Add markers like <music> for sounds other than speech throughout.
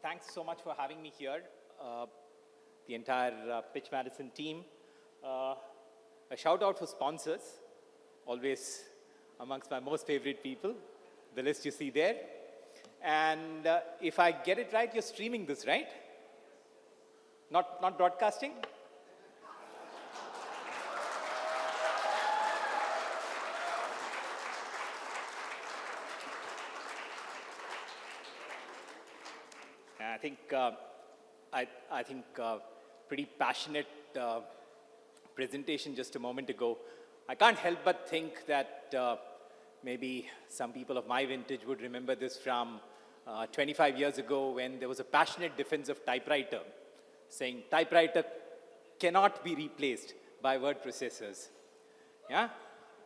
Thanks so much for having me here, uh, the entire uh, Pitch Madison team. Uh, a shout out for sponsors, always amongst my most favorite people, the list you see there. And uh, if I get it right, you're streaming this, right? Not, not broadcasting? I think, uh, I, I think uh, pretty passionate uh, presentation just a moment ago. I can't help but think that uh, maybe some people of my vintage would remember this from uh, 25 years ago when there was a passionate defense of typewriter, saying typewriter cannot be replaced by word processors. Yeah?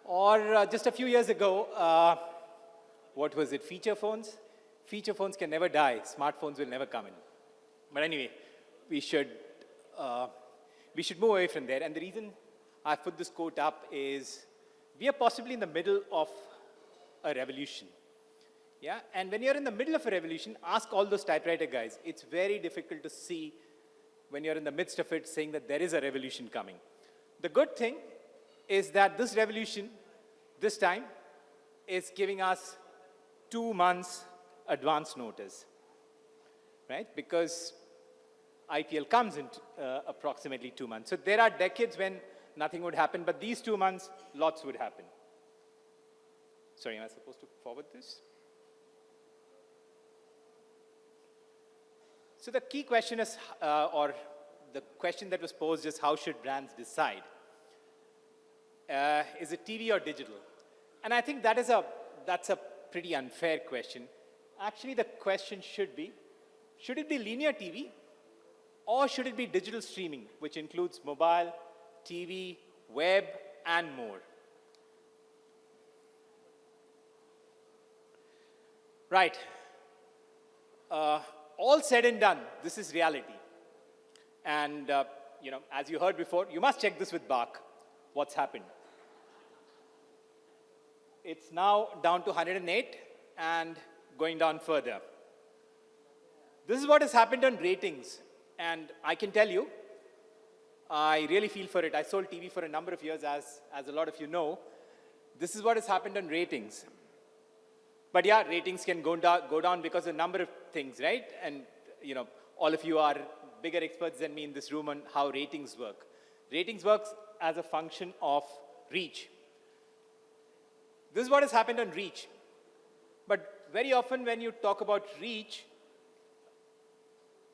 Or uh, just a few years ago, what was it, feature phones? Feature phones can never die, smartphones will never come in. But anyway, we should, uh, we should move away from there. And the reason I put this quote up is we are possibly in the middle of a revolution. Yeah, and when you're in the middle of a revolution, ask all those typewriter guys. It's very difficult to see when you're in the midst of it saying that there is a revolution coming. The good thing is that this revolution, this time, is giving us two months advance notice, right? Because IPL comes in uh, approximately two months. So there are decades when nothing would happen, but these two months, lots would happen. Sorry, am I supposed to forward this? So the key question is, uh, or the question that was posed is, how should brands decide? Uh, is it TV or digital? And I think that is a, that's a pretty unfair question actually the question should be, should it be linear TV or should it be digital streaming, which includes mobile, TV, web, and more? Right. Uh, all said and done, this is reality. And, uh, you know, as you heard before, you must check this with BARC, what's happened. It's now down to 108, and going down further. This is what has happened on ratings. And I can tell you, I really feel for it. I sold TV for a number of years, as, as a lot of you know. This is what has happened on ratings. But yeah, ratings can go down, go down because of a number of things, right? And you know, all of you are bigger experts than me in this room on how ratings work. Ratings works as a function of reach. This is what has happened on reach. But very often when you talk about reach,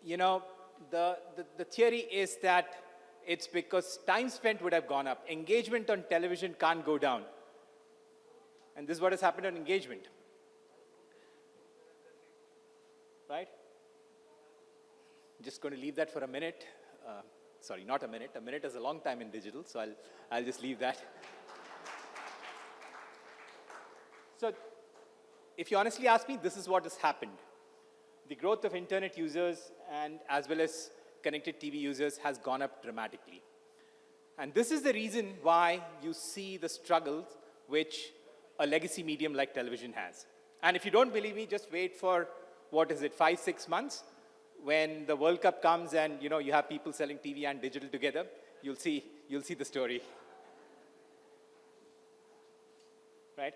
you know, the, the, the theory is that it's because time spent would have gone up. Engagement on television can't go down. And this is what has happened on engagement. Right? Just going to leave that for a minute. Uh, sorry, not a minute. A minute is a long time in digital, so I'll, I'll just leave that. <laughs> So if you honestly ask me, this is what has happened. The growth of internet users and as well as connected TV users has gone up dramatically. And this is the reason why you see the struggles which a legacy medium like television has. And if you don't believe me, just wait for, what is it, five, six months, when the World Cup comes and you know you have people selling TV and digital together, you'll see, you'll see the story. <laughs> Right?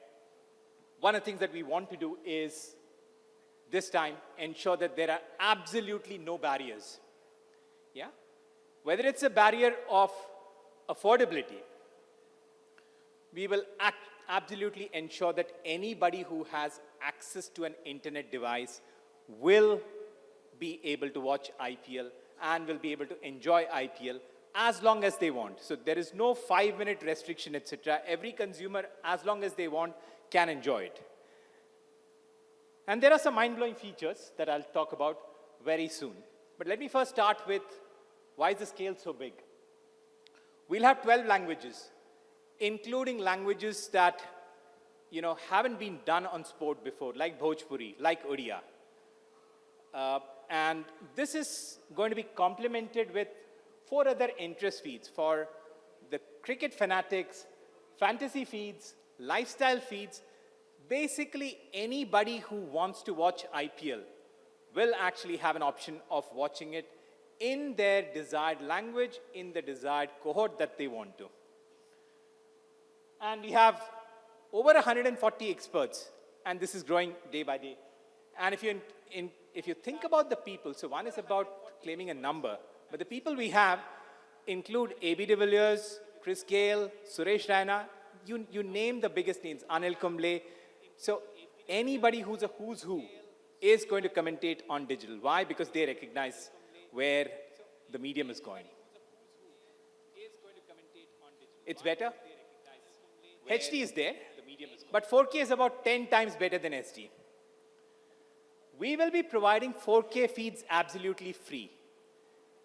One of the things that we want to do is this time ensure that there are absolutely no barriers. Yeah? Whether it's a barrier of affordability, we will absolutely ensure that anybody who has access to an internet device will be able to watch IPL and will be able to enjoy IPL as long as they want. So there is no five minute restriction, etc. Every consumer, as long as they want, can enjoy it. And there are some mind-blowing features that I'll talk about very soon. But let me first start with why is the scale so big? We'll have 12 languages, including languages that you know, haven't been done on sport before, like Bhojpuri, like Odia. Uh, and this is going to be complemented with four other interest feeds for the cricket fanatics, fantasy feeds, lifestyle feeds, basically anybody who wants to watch IPL will actually have an option of watching it in their desired language, in the desired cohort that they want to. And we have over 140 experts, and this is growing day by day. And if you, in, if you think about the people, so one is about claiming a number, but the people we have include A.B. de Villiers, Chris Gayle, Suresh Raina, you, you name the biggest names, Anil Kumble. So anybody who's a who's who is going to commentate on digital. Why? Because they recognize where the medium is going. It's better. HD is there, but 4K is about 10 times better than SD. We will be providing 4K feeds absolutely free.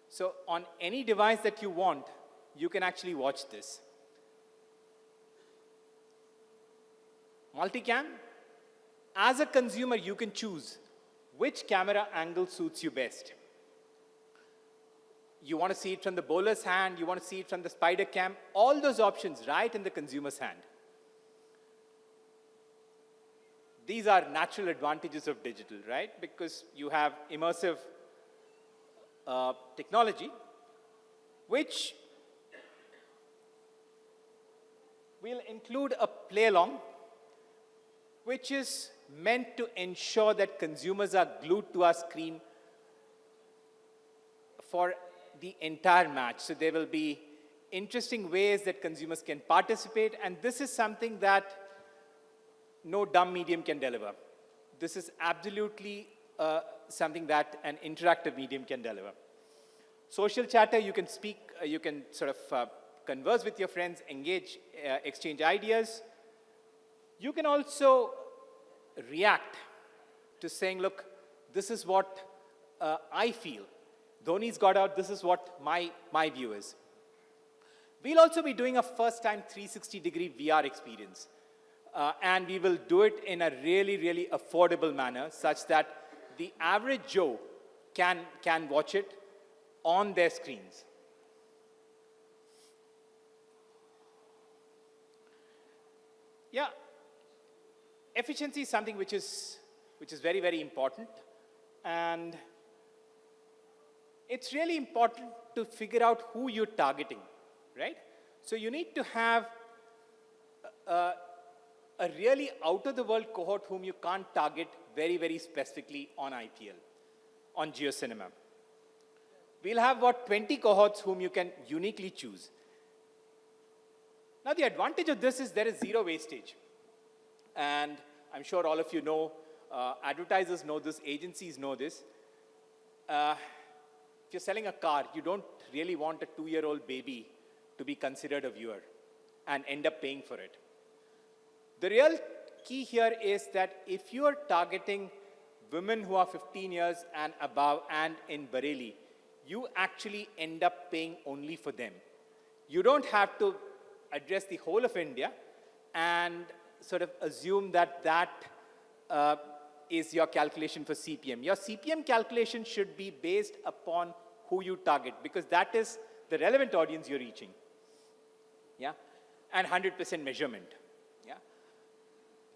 So on any device that you want, you can actually watch this. Multicam, as a consumer, you can choose which camera angle suits you best. You want to see it from the bowler's hand, you want to see it from the spider cam, all those options right in the consumer's hand. These are natural advantages of digital, right? Because you have immersive uh, technology, which will include a play along, which is meant to ensure that consumers are glued to our screen for the entire match. So there will be interesting ways that consumers can participate, and this is something that no dumb medium can deliver. This is absolutely uh, something that an interactive medium can deliver. Social chatter, you can speak, uh, you can sort of uh, converse with your friends, engage, uh, exchange ideas. You can also react to saying, look, this is what uh, I feel. Dhoni's got out, this is what my, my view is. We'll also be doing a first time 360 degree VR experience. Uh, and we will do it in a really, really affordable manner such that the average Joe can, can watch it on their screens. Yeah, efficiency is something which is, which is very, very important. And it's really important to figure out who you're targeting, right? So you need to have a, a really out-of-the-world cohort whom you can't target very, very specifically on IPL, on JioCinema. We'll have what 20 cohorts whom you can uniquely choose. Now the advantage of this is there is zero wastage. And I'm sure all of you know, uh, advertisers know this, agencies know this. Uh, if you're selling a car, you don't really want a two-year-old baby to be considered a viewer and end up paying for it. The real key here is that if you are targeting women who are 15 years and above and in Bareilly, you actually end up paying only for them. You don't have to address the whole of India and sort of assume that that uh, is your calculation for CPM. Your CPM calculation should be based upon who you target because that is the relevant audience you're reaching. Yeah? And 100% measurement. Yeah?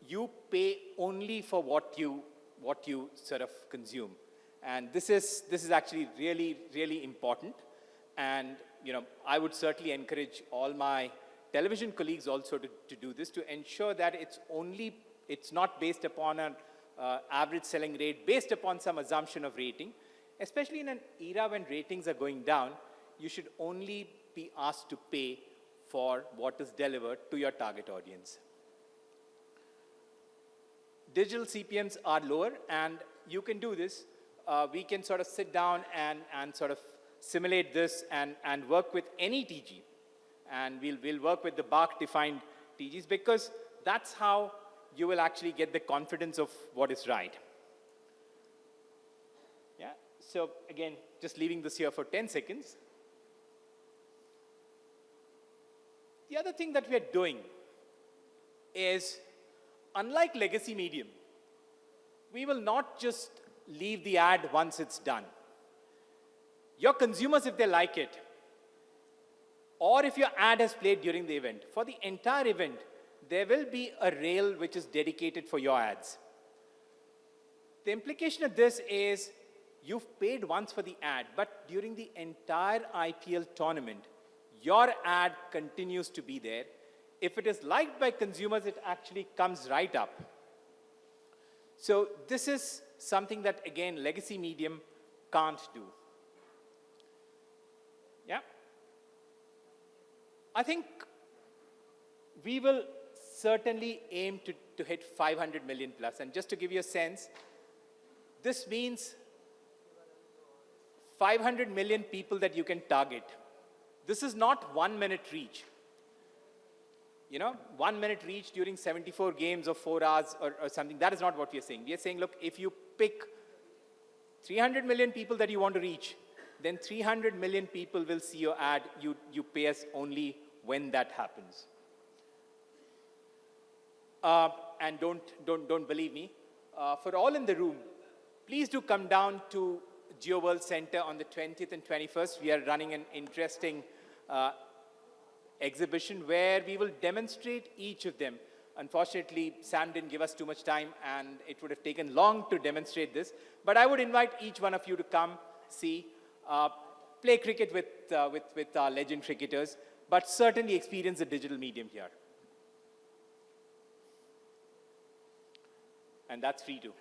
You pay only for what you, what you sort of consume. And this is, this is actually really, really important. And you know, I would certainly encourage all my television colleagues also to, to do this to ensure that it's only, it's not based upon an uh, average selling rate, based upon some assumption of rating. Especially in an era when ratings are going down, you should only be asked to pay for what is delivered to your target audience. Digital CPMs are lower and you can do this. Uh, we can sort of sit down and, and sort of simulate this and, and work with any TG and we'll, we'll work with the BARC-defined TGs because that's how you will actually get the confidence of what is right. Yeah, so again, just leaving this here for 10 seconds. The other thing that we are doing is, unlike legacy medium, we will not just leave the ad once it's done. Your consumers, if they like it, or if your ad has played during the event, for the entire event, there will be a rail which is dedicated for your ads. The implication of this is you've paid once for the ad, but during the entire IPL tournament, your ad continues to be there. If it is liked by consumers, it actually comes right up. So this is something that, again, legacy medium can't do. Yeah? I think we will certainly aim to, to hit 500 million plus. And just to give you a sense, this means 500 million people that you can target. This is not one minute reach. You know, one minute reach during 74 games of four hours or, or something. That is not what we are saying. We are saying, look, if you pick 300 million people that you want to reach, then 300 million people will see your ad. You, you pay us only when that happens. Uh, and don't, don't, don't believe me. Uh, for all in the room, please do come down to Jio World Center on the 20th and 21st. We are running an interesting uh, exhibition where we will demonstrate each of them. Unfortunately, Sam didn't give us too much time and it would have taken long to demonstrate this. But I would invite each one of you to come, see, play cricket with, uh, with, with our legend cricketers, but certainly experience the digital medium here. And that's free too.